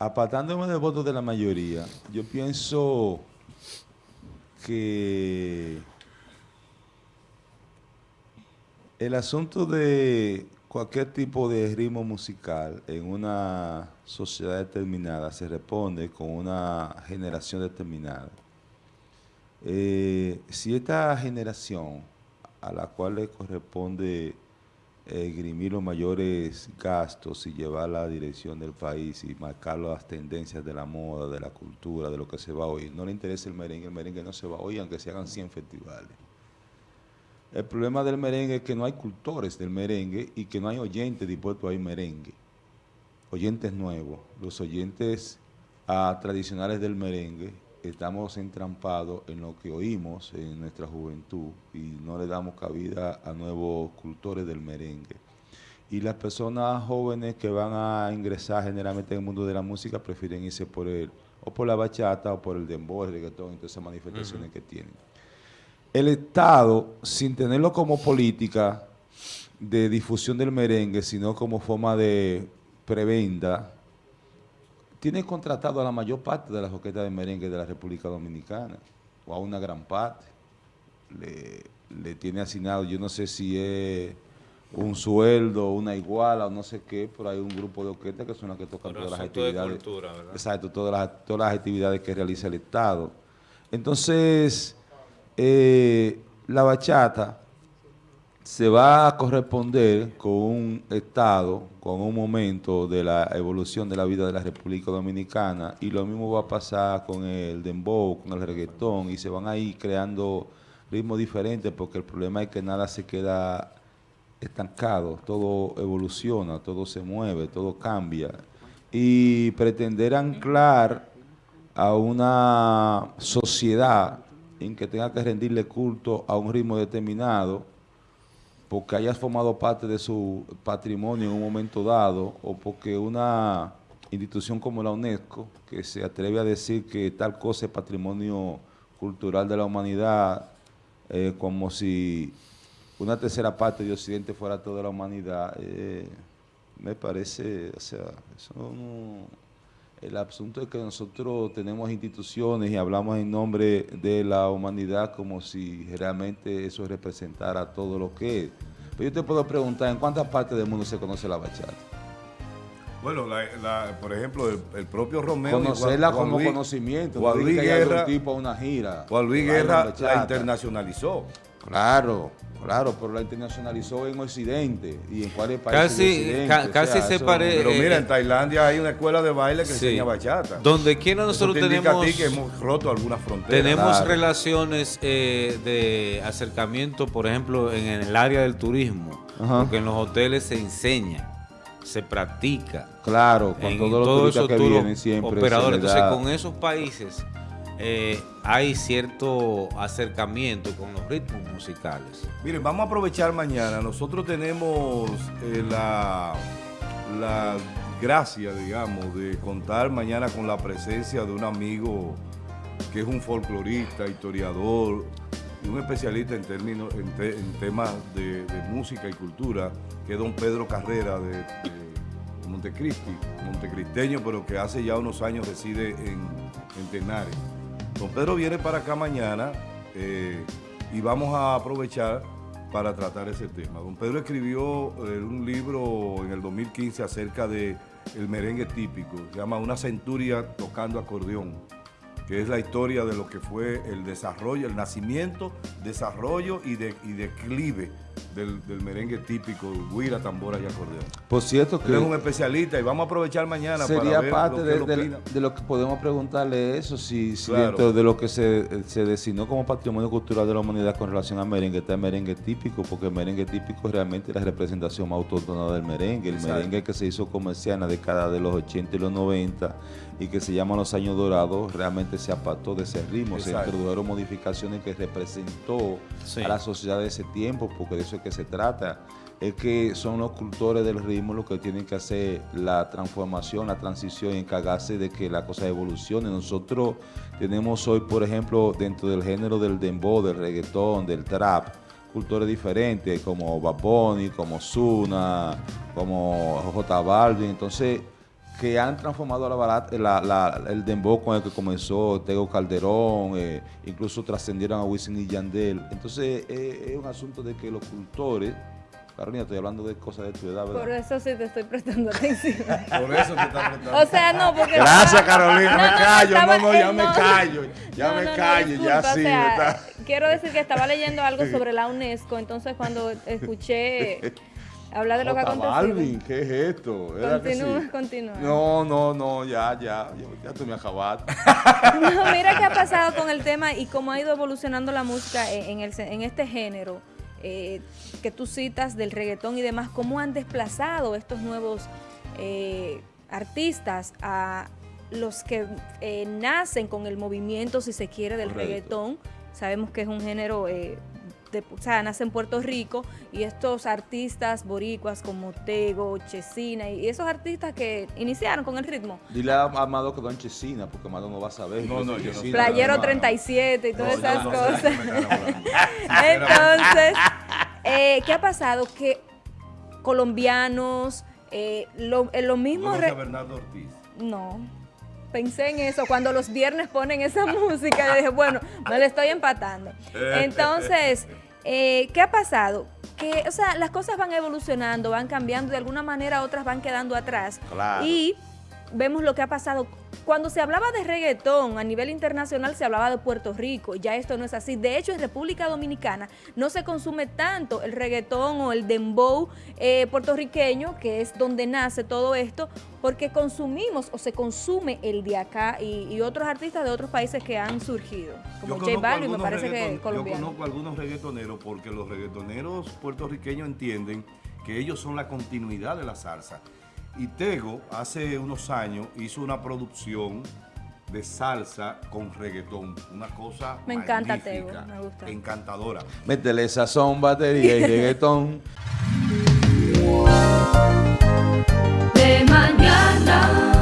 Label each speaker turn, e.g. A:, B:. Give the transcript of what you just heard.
A: apartándome del voto de la mayoría, yo pienso que el asunto de cualquier tipo de ritmo musical en una sociedad determinada se responde con una generación determinada. Eh, si esta generación a la cual le corresponde esgrimir los mayores gastos y llevar la dirección del país y marcar las tendencias de la moda, de la cultura, de lo que se va a oír. No le interesa el merengue, el merengue no se va a oír aunque se hagan 100 festivales. El problema del merengue es que no hay cultores del merengue y que no hay oyentes dispuestos a oír merengue. Oyentes nuevos. Los oyentes tradicionales del merengue estamos entrampados en lo que oímos en nuestra juventud y no le damos cabida a nuevos cultores del merengue. Y las personas jóvenes que van a ingresar generalmente en el mundo de la música prefieren irse por el, o por la bachata o por el dembow, el reggaetón todas esas manifestaciones que tienen. El Estado, sin tenerlo como política de difusión del merengue, sino como forma de prebenda, tiene contratado a la mayor parte de las orquestas de merengue de la República Dominicana, o a una gran parte. Le, tiene asignado, yo no sé si es un sueldo, una iguala o no sé qué, pero hay un grupo de orquestas que son las que tocan todas las actividades. exacto, todas las, todas las actividades que realiza el Estado. Entonces, eh, la bachata se va a corresponder con un estado, con un momento de la evolución de la vida de la República Dominicana y lo mismo va a pasar con el dembow, con el reggaetón y se van a ir creando ritmos diferentes porque el problema es que nada se queda estancado, todo evoluciona, todo se mueve, todo cambia. Y pretender anclar a una sociedad en que tenga que rendirle culto a un ritmo determinado porque haya formado parte de su patrimonio en un momento dado o porque una institución como la UNESCO, que se atreve a decir que tal cosa es patrimonio cultural de la humanidad, eh, como si una tercera parte de Occidente fuera toda la humanidad, eh, me parece, o sea, eso no el asunto es que nosotros tenemos instituciones y hablamos en nombre de la humanidad como si realmente eso representara todo lo que es. Pero yo te puedo preguntar, ¿en cuántas partes del mundo se conoce la bachata?
B: Bueno, por ejemplo, el, propio Romeo...
A: Conocerla como conocimiento.
B: Juan Luis Guerra...
A: tipo a una gira.
B: Juan Luis Guerra la internacionalizó.
A: Claro. Claro, pero la internacionalizó en Occidente y en cuáles países
C: Casi, casi se parece.
B: Pero mira, en Tailandia hay una escuela de baile que enseña bachata.
C: Donde quiera nosotros tenemos...
B: que hemos roto algunas fronteras.
C: Tenemos relaciones eh, de acercamiento, por ejemplo, en el área del turismo. Porque en los hoteles se enseña, se practica.
A: Claro, con todos los que vienen siempre.
C: Operadores. Entonces, con esos países eh, hay cierto acercamiento con los ritmos musicales.
B: Miren, vamos a aprovechar mañana. Nosotros tenemos eh, la, gracia, digamos, de contar mañana con la presencia de un amigo que es un folclorista, historiador y un especialista en términos en, temas de, música y cultura, que es don Pedro Carrera de, de Montecristi, montecristeño, pero que hace ya unos años reside en, en Tenares. Don Pedro viene para acá mañana eh, y vamos a aprovechar para tratar ese tema. Don Pedro escribió eh, un libro en el 2015 acerca de el merengue típico, se llama Una centuria tocando acordeón que es la historia de lo que fue el desarrollo, el nacimiento, desarrollo y, de, y declive del, merengue típico, guira, tambora y acordeón.
A: Por cierto que...
B: es un especialista y vamos a aprovechar mañana
A: sería parte de, de, lo que podemos preguntarle eso, si, dentro de lo que se, se, designó como patrimonio cultural de la humanidad con relación al merengue está el merengue típico, porque el merengue típico es realmente la representación más autóctona del merengue, el merengue que se hizo comercial en la década de los 80 y los 90 y que se llama Los Años Dorados, realmente se apartó de ese ritmo, se introdujeron modificaciones que representó a la sociedad de ese tiempo, porque de eso es que se trata, es que son los cultores del ritmo los que tienen que hacer la transformación, la transición y encargarse de que la cosa evolucione. Nosotros tenemos hoy, por ejemplo, dentro del género del dembow, del reggaetón, del trap, cultores diferentes como Baboni, como Zuna, como J Balvin, entonces que han transformado la balada, la, la, el dembow con el que comenzó Tego Calderón, eh, incluso trascendieron a Wisin y Yandel. Entonces es un asunto de que los cultores Carolina, estoy hablando de cosas de tu edad, ¿verdad?
D: Por eso sí te estoy prestando atención.
B: Por eso te está prestando
D: O sea, no, porque...
A: Gracias, Carolina, me callo. no, no, ya
D: eh,
A: me
D: no.
A: callo. Ya
D: No,
A: me
D: no, no,
A: callo, ya
D: o
A: sí.
D: sea,
A: está-
D: Quiero decir que estaba leyendo algo sobre la UNESCO, entonces cuando escuché hablar de lo que acontecido...
A: Balvin, ¿qué es esto? ¿Era que
D: Continúa,
A: sí?
D: continúa.
A: No, no, no, ya, ya, ya, ya tú me acabaste.
D: No, mira qué ha pasado con el tema y cómo ha ido evolucionando la música en, en el, en este género eh, que tú citas del reggaetón y demás, cómo han desplazado estos nuevos eh, artistas a los que eh, nacen con el movimiento, si se quiere, del
A: Correcto.
D: reggaetón. Sabemos que es un género... eh, de- o sea, nace en Puerto Rico y estos artistas boricuas como Tego, Chesina y esos artistas que iniciaron con el ritmo,
A: Dile a Amado que don Chesina, porque Amado no va a saber.
B: No, no, yo no
A: Chesina,
D: Playero
A: hermano.
D: 37 y todas
B: No,
D: esas cosas. Entonces, eh, ¿qué ha pasado? Que colombianos, eh, lo, eh, lo mismo...
B: Bernardo Ortiz.
D: no, pensé en eso. Cuando los viernes ponen esa música, yo dije, bueno, me la estoy empatando. Entonces, eh, ¿qué ha pasado? Que, o sea, las cosas van evolucionando, van cambiando, de alguna manera otras van quedando atrás.
A: Claro.
D: Y vemos lo que ha pasado. Cuando se hablaba de reggaetón a nivel internacional se hablaba de Puerto Rico, ya esto no es así. De hecho, en República Dominicana no se consume tanto el reggaetón o el dembow eh, puertorriqueño, que es donde nace todo esto, porque consumimos o se consume el de acá y, y otros artistas de otros países que han surgido, como
B: Yo
D: J Balvin, me parece que
B: Yo
D: colombiano.
B: conozco algunos reggaetoneros porque los reggaetoneros puertorriqueños entienden que ellos son la continuidad de la salsa. Y Tego hace unos años hizo una producción de salsa con reggaetón. Una cosa
D: Me encanta Tego, me gusta.
B: Encantadora.
A: Métele sazón, batería y reggaetón. De mañana.